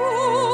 Ooh.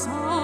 songs.